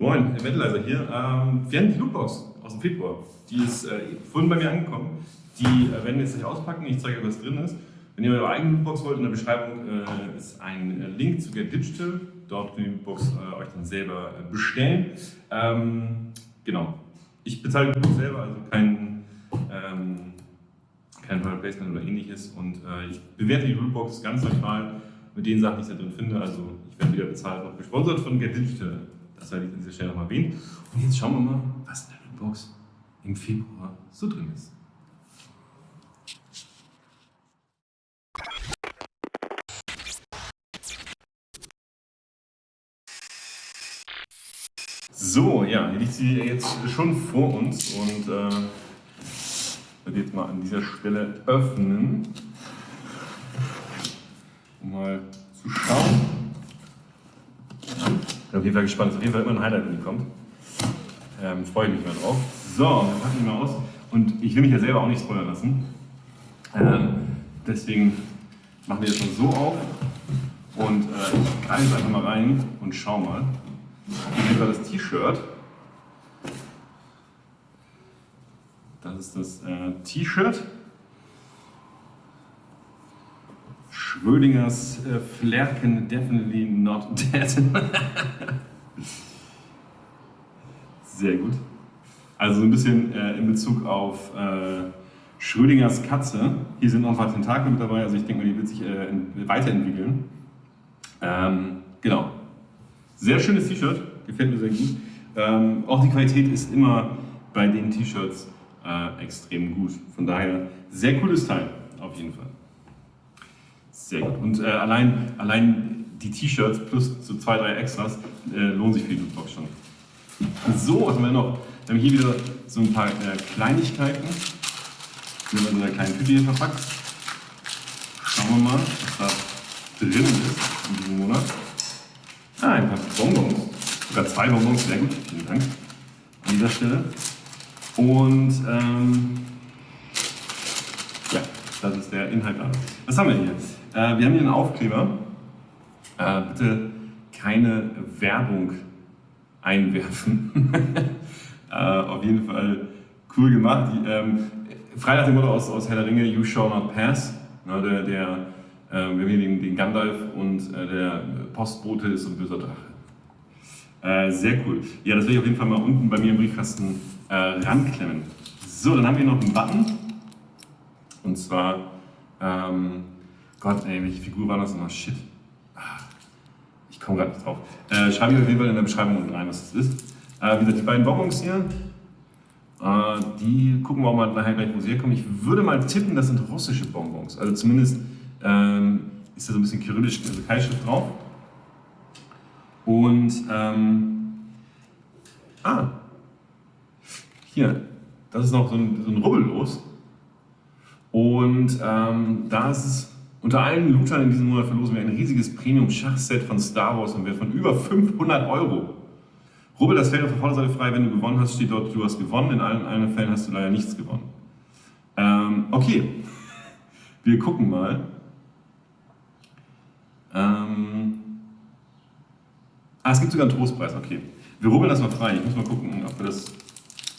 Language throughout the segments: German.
Moin, Eventalizer hier. Ähm, wir haben die Lootbox aus dem Februar. Die ist äh, vorhin bei mir angekommen. Die äh, werden wir jetzt nicht auspacken. Ich zeige euch, was drin ist. Wenn ihr eure eigene Lootbox wollt, in der Beschreibung äh, ist ein Link zu Get Digital. Dort könnt ihr die Lootbox euch dann selber bestellen. Ähm, genau. Ich bezahle die Lootbox selber, also kein, ähm, kein Product Placement oder ähnliches. Und ich bewerte die Lootbox ganz neutral mit den Sachen, die ich da drin finde. Also ich werde wieder bezahlt, auch gesponsert von Get Digital. Das werde ich an dieser Stelle nochmal erwähnen. Und jetzt schauen wir mal, was in der Lootbox im Februar so drin ist. So, ja, hier liegt sie jetzt schon vor uns und äh, werde jetzt mal an dieser Stelle öffnen, um mal zu schauen bin auf jeden Fall gespannt. Ist auf jeden Fall immer ein Highlight, wenn die kommt. Ähm, freue ich mich mal drauf. So, dann packen wir mal aus. Und ich will mich ja selber auch nicht spoilern lassen. Ähm, deswegen machen wir das mal so auf. Und äh, ich greife einfach mal rein und schau mal. Hier war das T-Shirt. Das ist das äh, T-Shirt. Schrödingers äh, Flerken definitely not dead. Sehr gut. Also so ein bisschen äh, in Bezug auf äh, Schrödingers Katze. Hier sind noch ein paar Tentakel mit dabei, also ich denke mal, die wird sich äh, weiterentwickeln. Ähm, genau. Sehr schönes T-Shirt, gefällt mir sehr gut. Ähm, auch die Qualität ist immer bei den T-Shirts äh, extrem gut. Von daher sehr cooles Teil, auf jeden Fall. Sehr gut. Und äh, allein, allein die T-Shirts plus so zwei, drei Extras äh, lohnen sich für die Lootbox schon. So, was haben wir noch? Wir haben hier wieder so ein paar äh, Kleinigkeiten. Die sind in so einer kleinen Tüte hier verpackt. Schauen wir mal, was da drin ist in diesem Monat. Ah, ein paar Bonbons. Sogar zwei Bonbons, sehr gut. Vielen Dank an dieser Stelle. Und ähm, das ist der Inhalt da. Was haben wir hier? Äh, wir haben hier einen Aufkleber. Äh, bitte keine Werbung einwerfen. äh, auf jeden Fall cool gemacht. Die, ähm, frei dem Motto aus, aus Herr der Ringe, You Shall Not Pass. Na, der, der, äh, wir haben hier den, den Gandalf und äh, der Postbote ist ein böser Drache. Äh, sehr cool. Ja, das werde ich auf jeden Fall mal unten bei mir im Briefkasten äh, ranklemmen. So, dann haben wir noch einen Button. Und zwar ähm, Gott, ey, welche Figur war das nochmal? Shit. Ah, ich komme gerade nicht drauf. Äh, schreibe ich auf jeden Fall in der Beschreibung unten rein, was das ist. Äh, wie gesagt, die beiden Bonbons hier, äh, die gucken wir auch mal nachher gleich, wo sie herkommen. Ich würde mal tippen, das sind russische Bonbons. Also zumindest ähm, ist da so ein bisschen kyrillisch also Keilschrift drauf. Und, ähm, ah, hier, das ist noch so ein, so ein Rubbel los. Und ähm, da ist es unter allen Lootern in diesem Monat verlosen wir ein riesiges Premium-Schachset von Star Wars im Wert von über 500 Euro. Rubbel das Feld auf der Vorderseite frei, wenn du gewonnen hast, steht dort, du hast gewonnen. In allen anderen Fällen hast du leider nichts gewonnen. Ähm, okay, wir gucken mal. Ähm ah, es gibt sogar einen Trostpreis, okay. Wir rubbeln das mal frei. Ich muss mal gucken, ob wir das...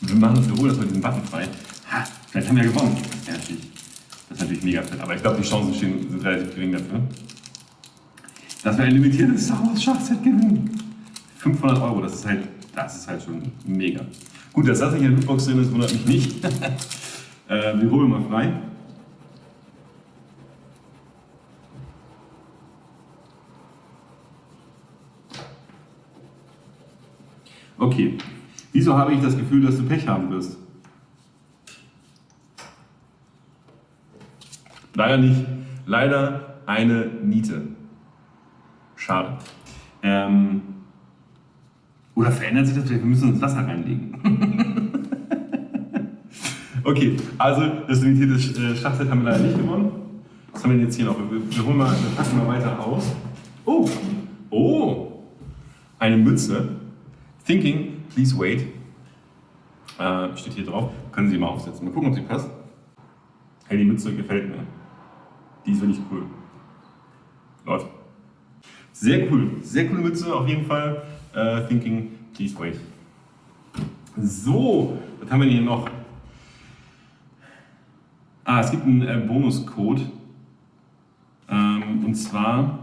Wir machen das, wir holen das mal diesen Button frei. Vielleicht haben wir ja gewonnen. Ja, natürlich. Das ist natürlich mega fett, aber ich glaube, die Chancen stehen, sind relativ gering dafür. Dass wir ein limitiertes Star Wars Schachset gewinnen. 500 Euro, das ist halt, das ist halt schon mega. Gut, dass das nicht in der Lootbox drin ist, wundert mich nicht. äh, wir holen mal frei. Okay, wieso habe ich das Gefühl, dass du Pech haben wirst? Leider nicht. Leider eine Niete. Schade. Ähm, oder verändert sich das vielleicht? Wir müssen uns Wasser reinlegen. okay, also das limitierte äh, Schachset haben wir leider nicht gewonnen. Was haben wir denn jetzt hier noch? Wir, wir, holen mal, wir packen mal weiter aus. Oh, oh, eine Mütze. Thinking, please wait. Äh, steht hier drauf. Können Sie mal aufsetzen. Mal gucken, ob sie passt. Hey, die Mütze gefällt mir. Die ist wirklich cool. Läuft. Sehr cool. Sehr coole Mütze auf jeden Fall. Uh, thinking, Please wait. So, was haben wir hier noch? Ah, es gibt einen äh, Bonuscode. Ähm, und zwar,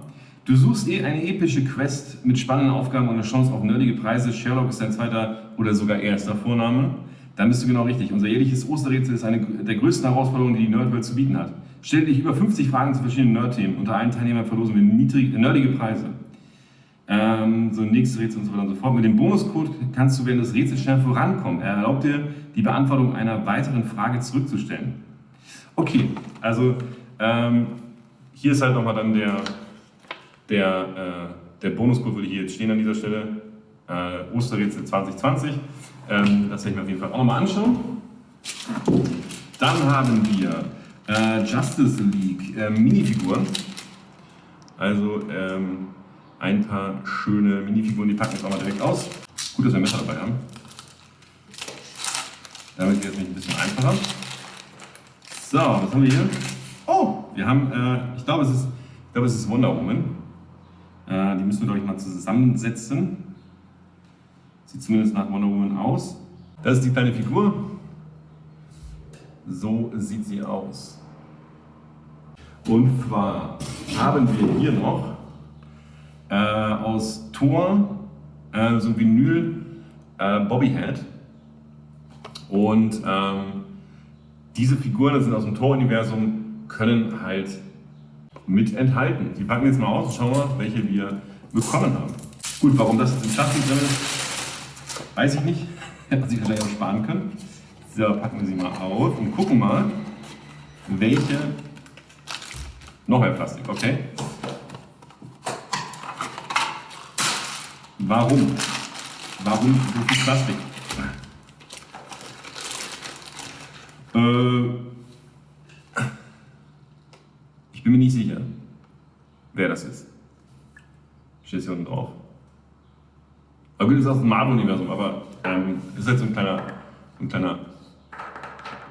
du suchst eh eine epische Quest mit spannenden Aufgaben und eine Chance auf nerdige Preise. Sherlock ist dein zweiter oder sogar erster Vorname. Dann bist du genau richtig. Unser jährliches Osterrätsel ist eine der größten Herausforderungen, die die Nerdwelt zu bieten hat. Stell dich über 50 Fragen zu verschiedenen Nerd-Themen. Unter allen Teilnehmern verlosen wir niedrig, nerdige Preise. Ähm, so nächste Rätsel und so weiter und so fort. Mit dem Bonuscode kannst du während des Rätsels schnell vorankommen. Er erlaubt dir, die Beantwortung einer weiteren Frage zurückzustellen. Okay, also ähm, hier ist halt nochmal dann der, der, äh, der Bonuscode, würde hier jetzt stehen an dieser Stelle. Äh, Osterrätsel 2020. Ähm, das werde ich mir auf jeden Fall auch nochmal anschauen. Dann haben wir äh, Justice League äh, Minifiguren. Also ähm, ein paar schöne Minifiguren, die packen wir jetzt auch mal direkt aus. Gut, dass wir Messer dabei haben. Damit geht es nämlich ein bisschen einfacher. So, was haben wir hier? Oh, wir haben, äh, ich glaube, es ist, ich glaube, es ist Wonder Woman. Äh, die müssen wir, glaube ich, mal zusammensetzen. Sieht zumindest nach Wonder Woman aus. Das ist die kleine Figur. So sieht sie aus. Und zwar haben wir hier noch äh, aus Thor äh, so ein Vinyl äh, Bobbyhead. Und ähm, diese Figuren, das sind aus dem Thor-Universum, können halt mit enthalten. Die packen jetzt mal aus und schauen mal, welche wir bekommen haben. Gut, warum das jetzt im Schatten drin ist, weiß ich nicht. Hätte man sich wahrscheinlich auch sparen können. So, packen wir sie mal auf und gucken mal, welche. Noch mehr Plastik, okay? Warum? Warum so viel Plastik? Äh, ich bin mir nicht sicher, wer das ist. Steht hier unten drauf. Aber gut, das ist aus dem Marvel-Universum, aber ähm, ist halt so ein kleiner, ein kleiner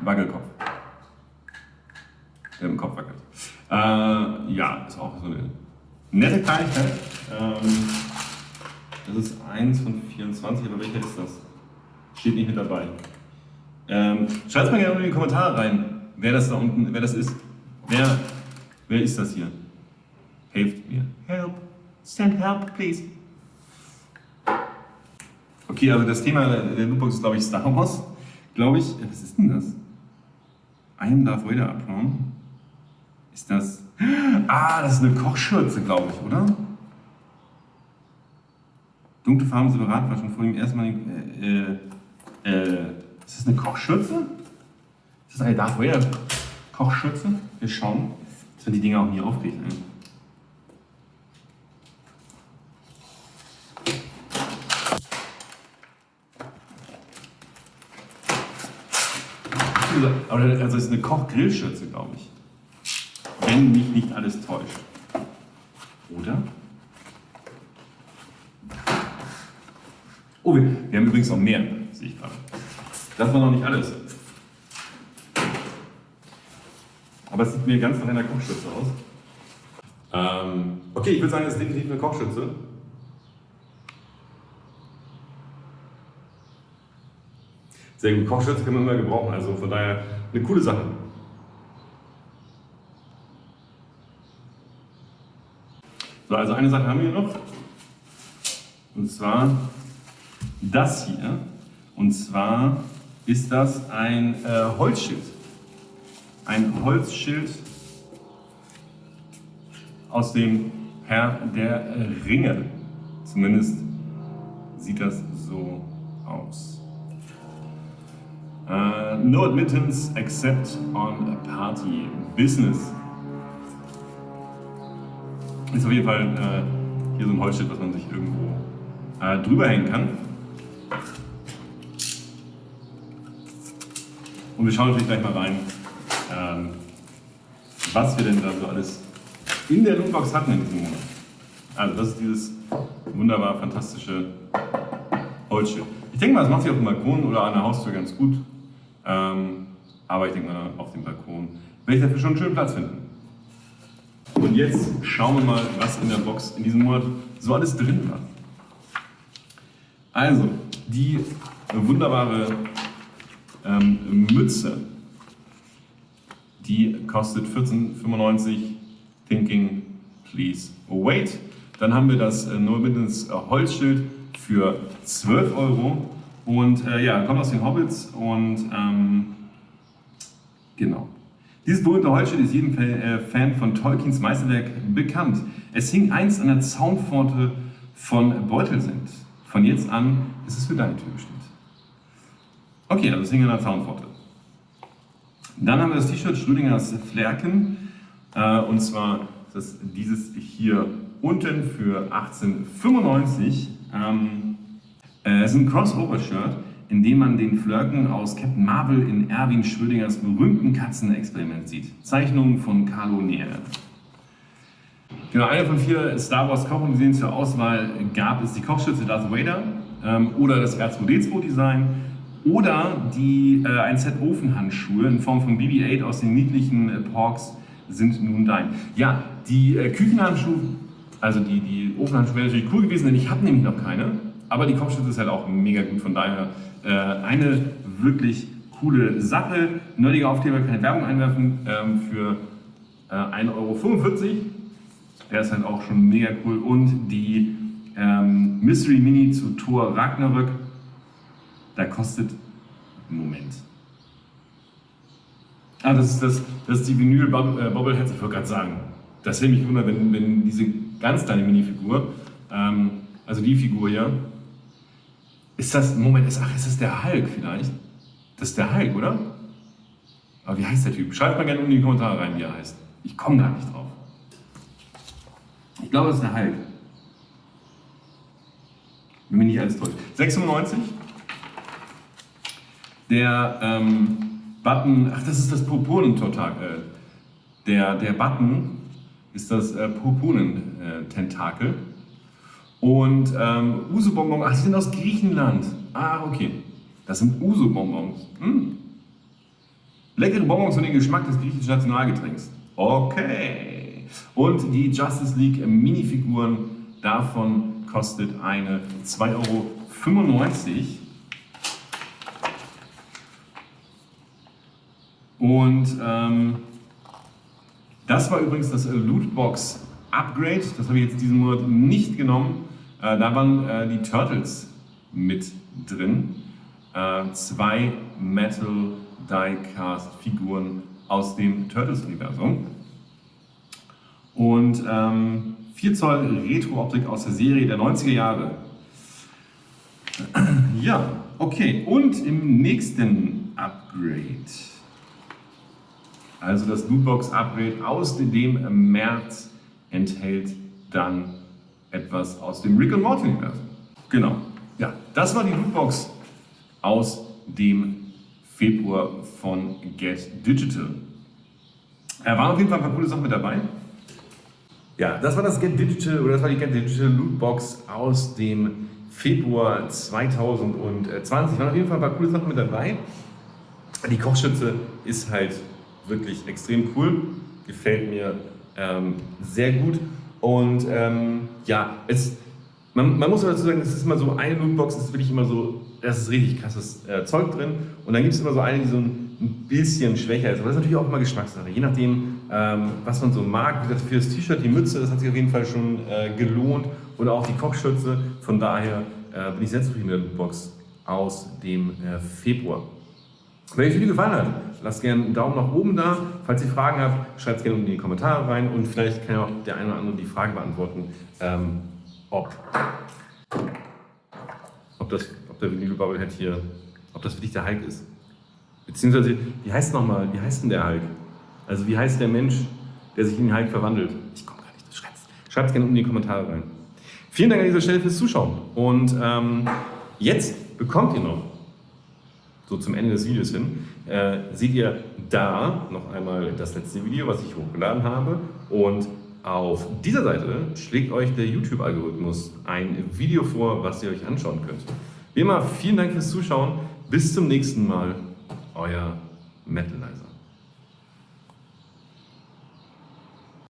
Wackelkopf. Der im Kopf wackelt. Äh, ja, ist auch so eine nette Kleinigkeit. Ähm, das ist eins von 24, aber welcher ist das? Steht nicht mit dabei. Ähm, Schreibt mal gerne in die Kommentare rein, wer das da unten, wer das ist. Wer, wer ist das hier? Helft mir. Help. Send help, please. Okay, also das Thema der Lootbox ist, glaube ich, Star Wars. Glaube ich. Was ist denn das? I am Darth Vader abhauen. Ist das. Ah, das ist eine Kochschürze, glaube ich, oder? Dunkle Farben separat war schon vor dem ersten Mal. Äh, äh, äh, ist das eine Kochschürze? Ist das eine Darth Vader Kochschürze? Wir schauen, dass wir die Dinger auch nie aufkriegen. Aber also es ist eine Kochgrillschürze, glaube ich. Wenn mich nicht alles täuscht. Oder? Oh, wir, wir haben übrigens noch mehr, sehe ich gerade. Das war noch nicht alles. Aber es sieht mir ganz nach einer Kochschürze aus. Ähm, okay, ich würde sagen, es ist definitiv eine Kochschürze. Sehr gut, Kochschürze kann man immer gebrauchen, also von daher eine coole Sache. So, also eine Sache haben wir noch. Und zwar das hier. Und zwar ist das ein äh, Holzschild. Ein Holzschild aus dem Herr der Ringe. Zumindest sieht das so aus. No admittance except on a party business. Ist auf jeden Fall äh, hier so ein Holzschild, was man sich irgendwo äh, drüber hängen kann. Und wir schauen natürlich gleich mal rein, ähm, was wir denn da so alles in der Lootbox hatten in diesem Monat. Also das ist dieses wunderbar fantastische Holzschild. Ich denke mal, das macht sich auf dem Balkon oder an der Haustür ganz gut. Ähm, aber ich denke mal, auf dem Balkon werde ich dafür schon einen schönen Platz finden. Und jetzt schauen wir mal, was in der Box in diesem Monat so alles drin war. Also, die wunderbare ähm, Mütze, die kostet 14,95 Thinking Please Wait. Dann haben wir das äh, Neumittens Holzschild für 12 Euro und äh, ja, kommt aus den Hobbits und ähm, genau. Dieses berühmte Holzschild ist jedem äh, Fan von Tolkiens Meisterwerk bekannt. Es hing einst an der Zaunpforte von Beutelsend. Von jetzt an ist es für deine Tür bestimmt. Okay, also es hing an der Zaunpforte. Dann haben wir das T-Shirt Schrödingers Flerken. Äh, und zwar das, dieses hier unten für 1895. Ähm, äh, es ist ein Crossover-Shirt, in dem man den Flirken aus Captain Marvel in Erwin Schrödingers berühmten Katzenexperiment sieht. Zeichnungen von Carlo Nere. Genau, eine von vier Star Wars Kochmuseen zur Auswahl gab es die Kochschütze Darth Vader ähm, oder das R2D2-Design oder die, äh, ein Set Ofenhandschuhe in Form von BB-8 aus den niedlichen äh, Porks sind nun dein. Ja, die äh, Küchenhandschuhe, also die, die Ofenhandschuhe wären natürlich cool gewesen, denn ich habe nämlich noch keine. Aber die Kochschütze ist halt auch mega gut, von daher äh, eine wirklich coole Sache. Nerdige Aufkleber, keine Werbung einwerfen, ähm, für äh, 1,45 Euro. Der ist halt auch schon mega cool. Und die ähm, Mystery Mini zu Thor Ragnarök, da kostet, Moment, Ah, das ist, das, das ist die Vinyl äh, Bobbleheads, ich wollte gerade sagen. Das hätte mich wundern, wenn, wenn diese ganz kleine Minifigur, ähm, also die Figur hier, ist das, Moment, ist, ach, ist das der Hulk vielleicht? Das ist der Hulk, oder? Aber wie heißt der Typ? Schreibt mal gerne in die Kommentare rein, wie er heißt. Ich komme gar nicht drauf. Ich glaube, das ist der Hulk. Wenn mich nicht alles täuscht. 96. Der, ähm, Button, ach, das ist das Purpuren-Tentakel. Äh, der, der Button ist das äh, Purpuren-Tentakel. Und ähm, Uso-Bonbons, ach, die sind aus Griechenland. Ah, okay. Das sind Uso-Bonbons. Hm. Leckere Bonbons und den Geschmack des griechischen Nationalgetränks. Okay. Und die Justice League Minifiguren davon kostet eine 2,95 Euro. Und ähm, das war übrigens das Lootbox Upgrade. Das habe ich jetzt diesen Monat nicht genommen. Äh, da waren äh, die Turtles mit drin. Äh, zwei Metal Diecast Figuren aus dem Turtles-Universum. Und ähm, 4 Zoll Retro-Optik aus der Serie der 90er Jahre. Ja, okay. Und im nächsten Upgrade also das Lootbox-Upgrade aus dem März enthält dann etwas aus dem Rick and Morty Universum. Genau. Ja, das war die Lootbox aus dem Februar von Get Digital. Er war auf jeden Fall ein paar coole Sachen mit dabei. Ja, das war das Get Digital oder das war die Get Digital Lootbox aus dem Februar 2020. Waren auf jeden Fall ein paar coole Sachen mit dabei. Die Kochschütze ist halt wirklich extrem cool, gefällt mir ähm, sehr gut und ähm, ja, es, man, man muss dazu sagen, es ist immer so, eine Lootbox ist wirklich immer so, das ist richtig krasses äh, Zeug drin und dann gibt es immer so eine, die so ein, bisschen schwächer ist, aber das ist natürlich auch immer Geschmackssache, je nachdem, ähm, was man so mag. Wie gesagt, für das T-Shirt, die Mütze, das hat sich auf jeden Fall schon äh, gelohnt oder auch die Kochschürze, von daher äh, bin ich sehr zufrieden mit der Lootbox aus dem äh, Februar. Wenn euch das Video gefallen hat, lasst gerne einen Daumen nach oben da. Falls ihr Fragen habt, schreibt es gerne unten in die Kommentare rein und vielleicht kann ja auch der eine oder andere die Frage beantworten, ähm, ob, ob, das, ob der Vinyl Bubblehead hier, ob das wirklich der Hulk ist. Beziehungsweise, wie heißt nochmal, wie heißt denn der Hulk? Also wie heißt der Mensch, der sich in den Hulk verwandelt? Ich komme gar nicht, schreibt es gerne unten in die Kommentare rein. Vielen Dank an dieser Stelle fürs Zuschauen und ähm, jetzt bekommt ihr noch so zum Ende des Videos hin, äh, seht ihr da noch einmal das letzte Video, was ich hochgeladen habe. Und auf dieser Seite schlägt euch der YouTube-Algorithmus ein Video vor, was ihr euch anschauen könnt. Wie immer, vielen Dank fürs Zuschauen. Bis zum nächsten Mal. Euer Metalizer.